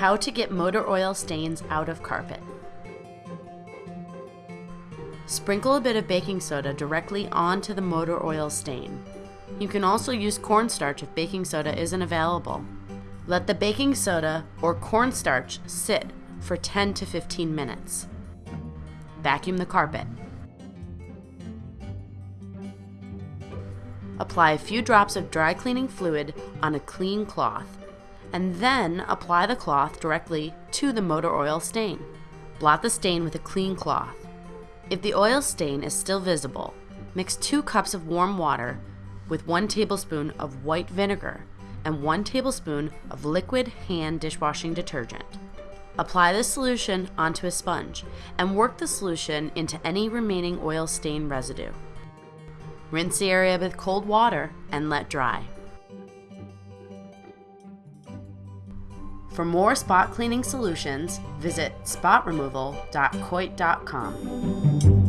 How to get motor oil stains out of carpet. Sprinkle a bit of baking soda directly onto the motor oil stain. You can also use cornstarch if baking soda isn't available. Let the baking soda or cornstarch sit for 10 to 15 minutes. Vacuum the carpet. Apply a few drops of dry cleaning fluid on a clean cloth, and then apply the cloth directly to the motor oil stain. Blot the stain with a clean cloth. If the oil stain is still visible, mix 2 cups of warm water with 1 tablespoon of white vinegar and 1 tablespoon of liquid hand dishwashing detergent. Apply the solution onto a sponge and work the solution into any remaining oil stain residue. Rinse the area with cold water and let dry. For more spot cleaning solutions, visit spotremoval.coit.com.